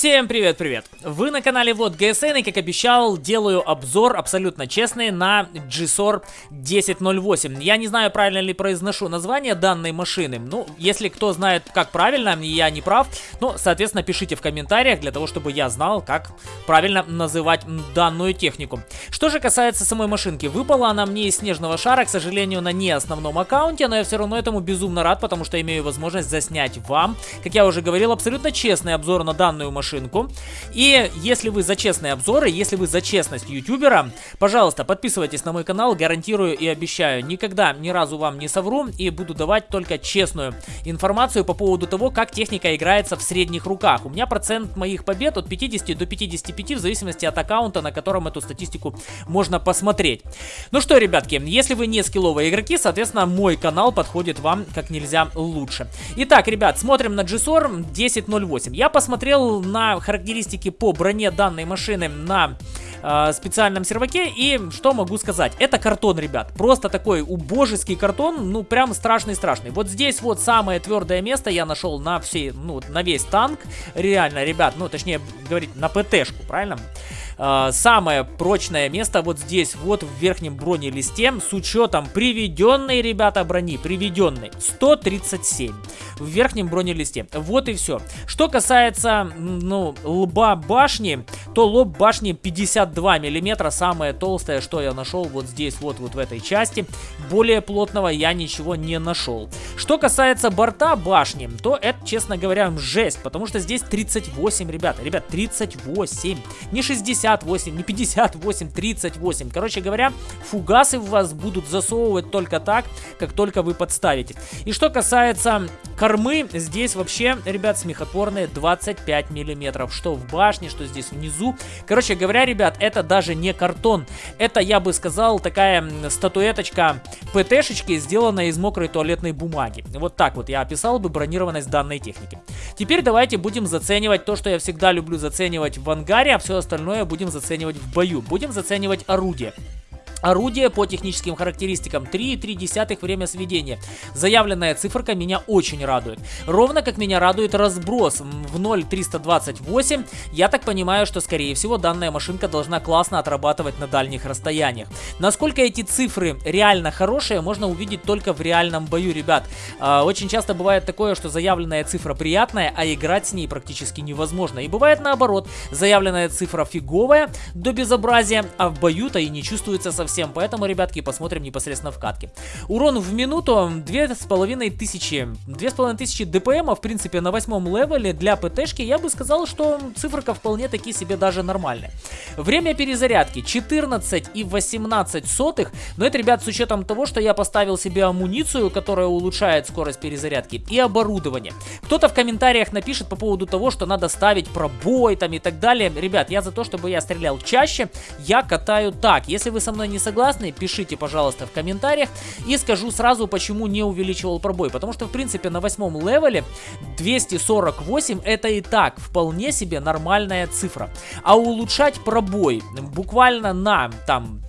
Всем привет-привет! Вы на канале Вот ГСН и как обещал делаю обзор абсолютно честный на GSOR 1008. Я не знаю правильно ли произношу название данной машины, ну если кто знает как правильно, я не прав, ну соответственно пишите в комментариях для того чтобы я знал как правильно называть данную технику. Что же касается самой машинки, выпала она мне из снежного шара, к сожалению на не основном аккаунте, но я все равно этому безумно рад, потому что имею возможность заснять вам, как я уже говорил, абсолютно честный обзор на данную машину машинку. И если вы за честные обзоры, если вы за честность ютубера, пожалуйста, подписывайтесь на мой канал, гарантирую и обещаю, никогда ни разу вам не совру и буду давать только честную информацию по поводу того, как техника играется в средних руках. У меня процент моих побед от 50 до 55 в зависимости от аккаунта, на котором эту статистику можно посмотреть. Ну что, ребятки, если вы не скилловые игроки, соответственно, мой канал подходит вам как нельзя лучше. Итак, ребят, смотрим на GSOR 1008. Я посмотрел на характеристики по броне данной машины на э, специальном серваке. И что могу сказать? Это картон, ребят. Просто такой убожеский картон, ну прям страшный-страшный. Вот здесь вот самое твердое место я нашел на все, ну на весь танк. Реально, ребят, ну точнее говорить на ПТшку, правильно? Э, самое прочное место вот здесь, вот в верхнем бронелисте, с учетом приведенной, ребята, брони, приведенной, 137 в верхнем бронелисте. Вот и все. Что касается, ну, лба башни, то лоб башни 52 миллиметра, самое толстое, что я нашел вот здесь, вот, вот в этой части. Более плотного я ничего не нашел. Что касается борта башни, то это, честно говоря, жесть, потому что здесь 38, ребята, ребят, 38, не 68, не 58, 38. Короче говоря, фугасы в вас будут засовывать только так, как только вы подставите. И что касается кормы, здесь вообще, ребят, смехотворные 25 миллиметров, что в башне, что здесь внизу. Короче говоря, ребят, это даже не картон, это, я бы сказал, такая статуэточка ПТшечки, сделанная из мокрой туалетной бумаги. Вот так вот я описал бы бронированность данной техники. Теперь давайте будем заценивать то, что я всегда люблю заценивать в ангаре, а все остальное будем заценивать в бою. Будем заценивать орудие. Орудие по техническим характеристикам 3,3 время сведения. Заявленная циферка меня очень радует. Ровно как меня радует разброс в 0,328. Я так понимаю, что скорее всего данная машинка должна классно отрабатывать на дальних расстояниях. Насколько эти цифры реально хорошие, можно увидеть только в реальном бою, ребят. А, очень часто бывает такое, что заявленная цифра приятная, а играть с ней практически невозможно. И бывает наоборот, заявленная цифра фиговая до безобразия, а в бою-то и не чувствуется совсем совсем, поэтому, ребятки, посмотрим непосредственно в катке. Урон в минуту 2500, 2500 ДПМ, в принципе, на восьмом левеле для ПТшки, я бы сказал, что циферка вполне таки себе даже нормальная. Время перезарядки 14 и 18 сотых, но это, ребят, с учетом того, что я поставил себе амуницию, которая улучшает скорость перезарядки, и оборудование. Кто-то в комментариях напишет по поводу того, что надо ставить пробой там и так далее. Ребят, я за то, чтобы я стрелял чаще, я катаю так. Если вы со мной не согласны, пишите, пожалуйста, в комментариях. И скажу сразу, почему не увеличивал пробой. Потому что, в принципе, на восьмом левеле 248 это и так вполне себе нормальная цифра. А улучшать пробой буквально на там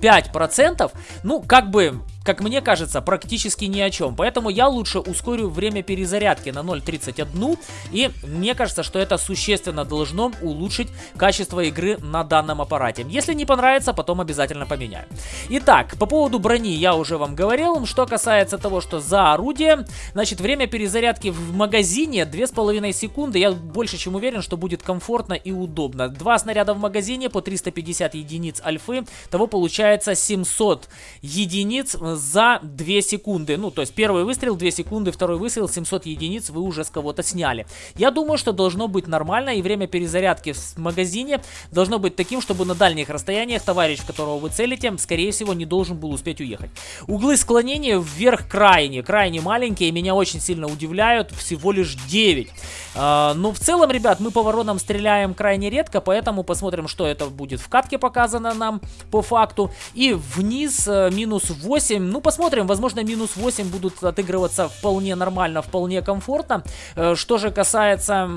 5%, ну, как бы как мне кажется, практически ни о чем. Поэтому я лучше ускорю время перезарядки на 0.31. И мне кажется, что это существенно должно улучшить качество игры на данном аппарате. Если не понравится, потом обязательно поменяю. Итак, по поводу брони я уже вам говорил. Что касается того, что за орудие, значит, время перезарядки в магазине 2,5 секунды. Я больше чем уверен, что будет комфортно и удобно. Два снаряда в магазине по 350 единиц альфы. Того получается 700 единиц за 2 секунды. Ну, то есть первый выстрел 2 секунды, второй выстрел 700 единиц вы уже с кого-то сняли. Я думаю, что должно быть нормально, и время перезарядки в магазине должно быть таким, чтобы на дальних расстояниях товарищ, которого вы целите, скорее всего, не должен был успеть уехать. Углы склонения вверх крайне, крайне маленькие, меня очень сильно удивляют, всего лишь 9. А, но в целом, ребят, мы по воронам стреляем крайне редко, поэтому посмотрим, что это будет в катке показано нам по факту. И вниз э, минус 8 ну, посмотрим, возможно, минус 8 будут отыгрываться вполне нормально, вполне комфортно. Э, что же касается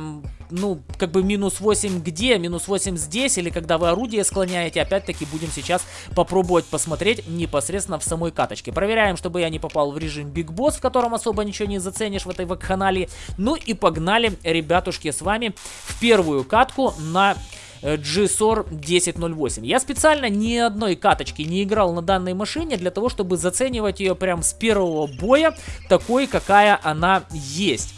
ну, как бы минус 8 где, минус 8 здесь, или когда вы орудие склоняете, опять-таки будем сейчас попробовать посмотреть непосредственно в самой каточке. Проверяем, чтобы я не попал в режим Big Boss, в котором особо ничего не заценишь в этой вакханалии. Ну и погнали, ребятушки, с вами в первую катку на GSOR 1008. Я специально ни одной каточки не играл на данной машине для того, чтобы заценивать ее прям с первого боя такой, какая она есть.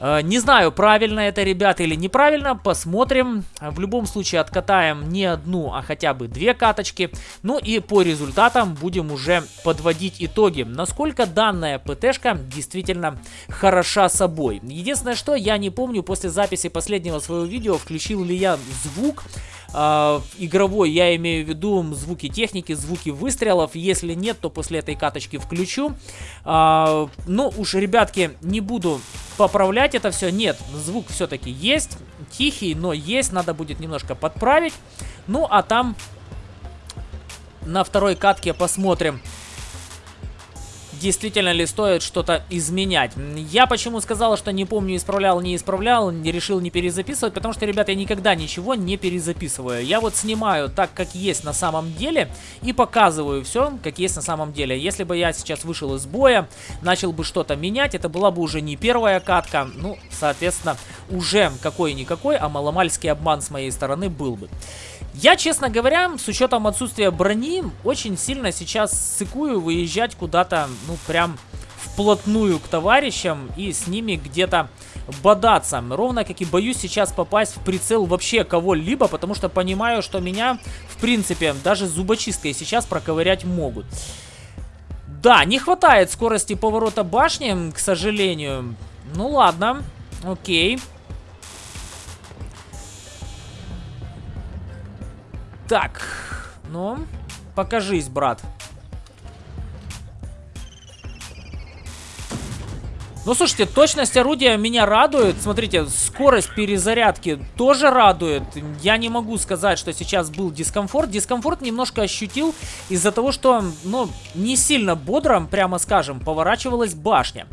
Э, не знаю, правильно это, ребята, или неправильно. Посмотрим. В любом случае откатаем не одну, а хотя бы две каточки. Ну и по результатам будем уже подводить итоги. Насколько данная ПТшка действительно хороша собой. Единственное, что я не помню после записи последнего своего видео, включил ли я звук э, игровой, я имею в виду звуки техники, звуки выстрелов. Если нет, то после этой каточки включу. Э, ну уж, ребятки, не буду поправлять это все. Нет, звук все-таки есть. Тихий, но есть. Надо будет немножко подправить. Ну, а там на второй катке посмотрим действительно ли стоит что-то изменять. Я почему сказал, что не помню, исправлял, не исправлял, не решил не перезаписывать, потому что, ребята, я никогда ничего не перезаписываю. Я вот снимаю так, как есть на самом деле, и показываю все, как есть на самом деле. Если бы я сейчас вышел из боя, начал бы что-то менять, это была бы уже не первая катка, ну, соответственно, уже какой-никакой, а маломальский обман с моей стороны был бы. Я, честно говоря, с учетом отсутствия брони, очень сильно сейчас сыкую выезжать куда-то, ну, прям вплотную к товарищам и с ними где-то бодаться. Ровно как и боюсь сейчас попасть в прицел вообще кого-либо, потому что понимаю, что меня, в принципе, даже зубочисткой сейчас проковырять могут. Да, не хватает скорости поворота башни, к сожалению. Ну ладно, окей. Так, ну, покажись, брат. Ну, слушайте, точность орудия меня радует. Смотрите, скорость перезарядки тоже радует. Я не могу сказать, что сейчас был дискомфорт. Дискомфорт немножко ощутил из-за того, что, ну, не сильно бодро, прямо скажем, поворачивалась башня.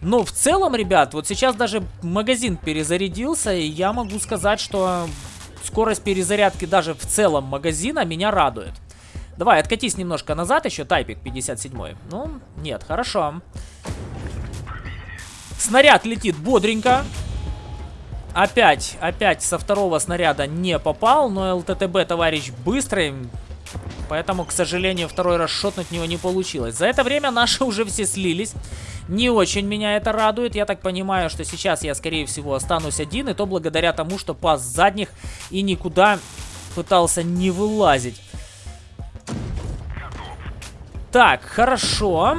Но в целом, ребят, вот сейчас даже магазин перезарядился, и я могу сказать, что скорость перезарядки даже в целом магазина меня радует. Давай, откатись немножко назад еще, тайпик 57 -й. Ну, нет, хорошо. Снаряд летит бодренько. Опять, опять со второго снаряда не попал, но ЛТТБ товарищ быстрый. Поэтому, к сожалению, второй раз шотнуть него не получилось. За это время наши уже все слились. Не очень меня это радует. Я так понимаю, что сейчас я, скорее всего, останусь один. И то благодаря тому, что пас задних и никуда пытался не вылазить. Так, хорошо.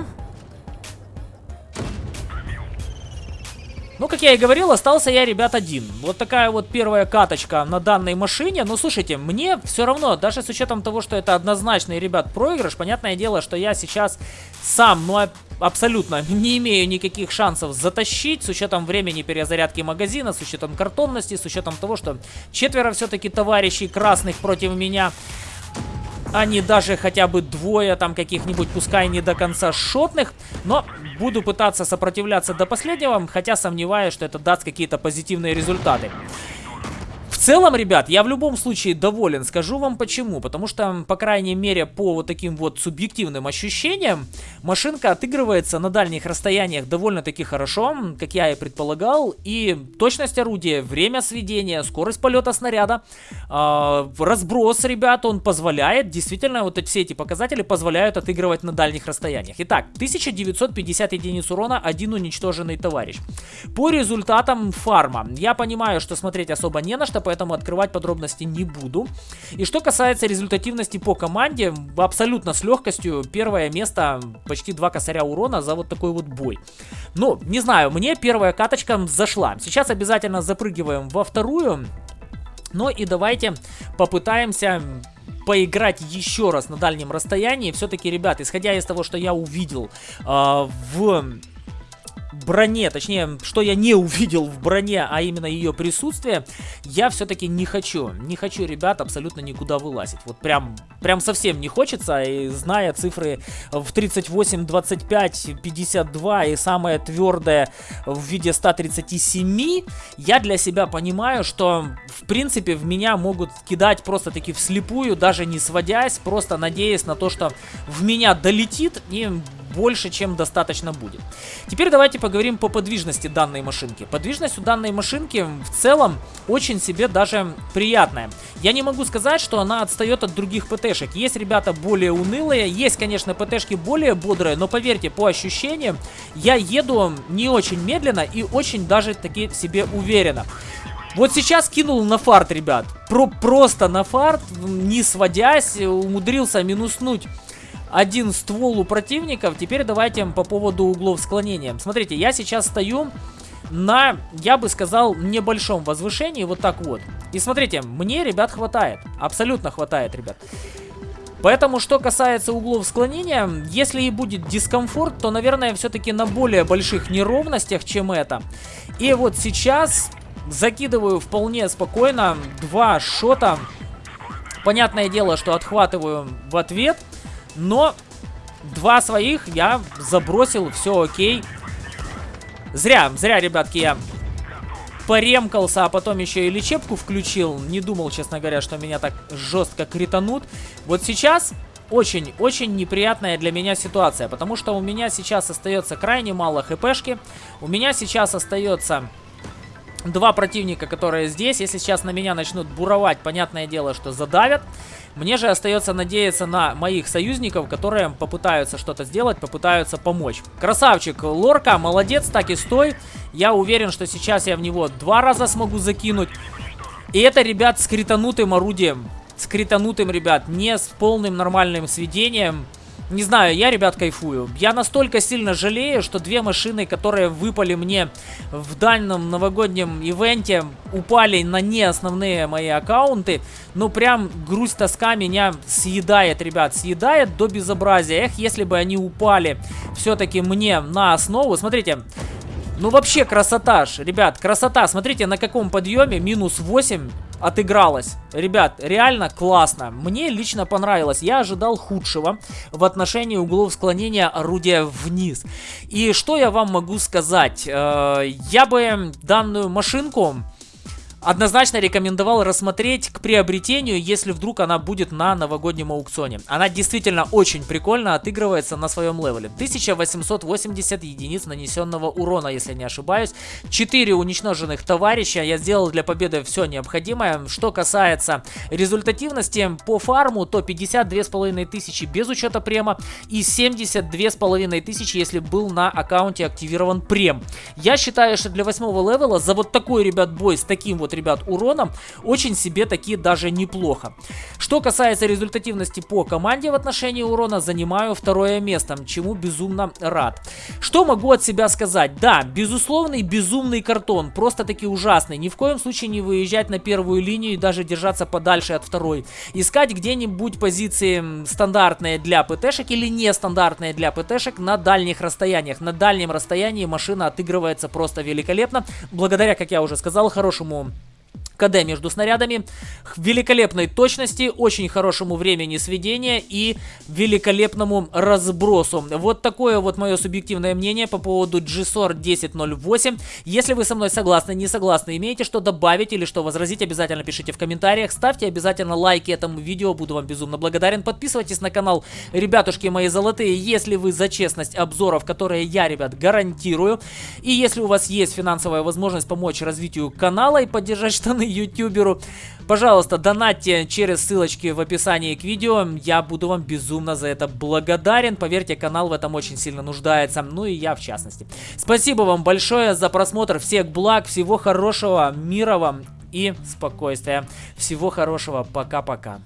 Ну, как я и говорил, остался я, ребят, один. Вот такая вот первая каточка на данной машине. Но, слушайте, мне все равно, даже с учетом того, что это однозначный, ребят, проигрыш, понятное дело, что я сейчас сам, ну, абсолютно не имею никаких шансов затащить, с учетом времени перезарядки магазина, с учетом картонности, с учетом того, что четверо все-таки товарищей красных против меня не даже хотя бы двое там каких-нибудь, пускай не до конца шотных. Но буду пытаться сопротивляться до последнего, хотя сомневаюсь, что это даст какие-то позитивные результаты целом, ребят, я в любом случае доволен. Скажу вам почему. Потому что, по крайней мере, по вот таким вот субъективным ощущениям, машинка отыгрывается на дальних расстояниях довольно-таки хорошо, как я и предполагал. И точность орудия, время сведения, скорость полета снаряда, э, разброс, ребят, он позволяет, действительно, вот все эти показатели позволяют отыгрывать на дальних расстояниях. Итак, 1950 единиц урона, один уничтоженный товарищ. По результатам фарма, я понимаю, что смотреть особо не на что, поэтому открывать подробности не буду. И что касается результативности по команде, абсолютно с легкостью первое место, почти два косаря урона за вот такой вот бой. Ну, не знаю, мне первая каточка зашла. Сейчас обязательно запрыгиваем во вторую. Ну и давайте попытаемся поиграть еще раз на дальнем расстоянии. Все-таки, ребят, исходя из того, что я увидел э, в броне, точнее, что я не увидел в броне, а именно ее присутствие, я все-таки не хочу. Не хочу, ребят, абсолютно никуда вылазить. Вот прям, прям совсем не хочется, и зная цифры в 38, 25, 52 и самое твердое в виде 137, я для себя понимаю, что, в принципе, в меня могут кидать просто-таки вслепую, даже не сводясь, просто надеясь на то, что в меня долетит и больше, чем достаточно будет. Теперь давайте поговорим по подвижности данной машинки. Подвижность у данной машинки в целом очень себе даже приятная. Я не могу сказать, что она отстает от других ПТшек. Есть ребята более унылые, есть, конечно, ПТшки более бодрые, но поверьте, по ощущениям, я еду не очень медленно и очень даже таки себе уверенно. Вот сейчас кинул на фарт, ребят. Про просто на фарт, не сводясь, умудрился минуснуть один ствол у противников. Теперь давайте по поводу углов склонения. Смотрите, я сейчас стою на, я бы сказал, небольшом возвышении, вот так вот. И смотрите, мне, ребят, хватает. Абсолютно хватает, ребят. Поэтому, что касается углов склонения, если и будет дискомфорт, то, наверное, все-таки на более больших неровностях, чем это. И вот сейчас закидываю вполне спокойно два шота. Понятное дело, что отхватываю в ответ. Но два своих я забросил, все окей. Зря, зря, ребятки, я поремкался, а потом еще и лечебку включил. Не думал, честно говоря, что меня так жестко кританут. Вот сейчас очень-очень неприятная для меня ситуация, потому что у меня сейчас остается крайне мало хпшки. У меня сейчас остается два противника, которые здесь. Если сейчас на меня начнут буровать, понятное дело, что задавят. Мне же остается надеяться на моих союзников, которые попытаются что-то сделать, попытаются помочь. Красавчик, Лорка, молодец, так и стой. Я уверен, что сейчас я в него два раза смогу закинуть. И это, ребят, с кританутым орудием. С кританутым, ребят, не с полным нормальным сведением. Не знаю, я, ребят, кайфую. Я настолько сильно жалею, что две машины, которые выпали мне в дальнем новогоднем ивенте, упали на не основные мои аккаунты. Ну, прям грусть тоска меня съедает, ребят, съедает до безобразия. Эх, если бы они упали все-таки мне на основу. Смотрите, ну вообще красота ж, ребят, красота. Смотрите, на каком подъеме минус 8 отыгралась. Ребят, реально классно. Мне лично понравилось. Я ожидал худшего в отношении углов склонения орудия вниз. И что я вам могу сказать? Э, я бы данную машинку однозначно рекомендовал рассмотреть к приобретению, если вдруг она будет на новогоднем аукционе. Она действительно очень прикольно отыгрывается на своем левеле. 1880 единиц нанесенного урона, если не ошибаюсь. 4 уничтоженных товарища. Я сделал для победы все необходимое. Что касается результативности по фарму, то 52,5 тысячи без учета према и 72,5 тысячи, если был на аккаунте активирован прем. Я считаю, что для 8 левела за вот такой, ребят, бой с таким вот вот, ребят, уроном, очень себе такие даже неплохо. Что касается результативности по команде в отношении урона, занимаю второе место, чему безумно рад. Что могу от себя сказать? Да, безусловный безумный картон, просто-таки ужасный. Ни в коем случае не выезжать на первую линию и даже держаться подальше от второй. Искать где-нибудь позиции стандартные для ПТшек или нестандартные для ПТшек на дальних расстояниях. На дальнем расстоянии машина отыгрывается просто великолепно, благодаря, как я уже сказал, хорошему КД между снарядами, великолепной точности, очень хорошему времени сведения и великолепному разбросу. Вот такое вот мое субъективное мнение по поводу GSOR 1008. Если вы со мной согласны, не согласны, имеете что добавить или что возразить, обязательно пишите в комментариях. Ставьте обязательно лайки этому видео, буду вам безумно благодарен. Подписывайтесь на канал, ребятушки мои золотые, если вы за честность обзоров, которые я, ребят, гарантирую. И если у вас есть финансовая возможность помочь развитию канала и поддержать штаны ютуберу. Пожалуйста, донатьте через ссылочки в описании к видео. Я буду вам безумно за это благодарен. Поверьте, канал в этом очень сильно нуждается. Ну и я в частности. Спасибо вам большое за просмотр. Всех благ, всего хорошего, мира вам и спокойствия. Всего хорошего. Пока-пока.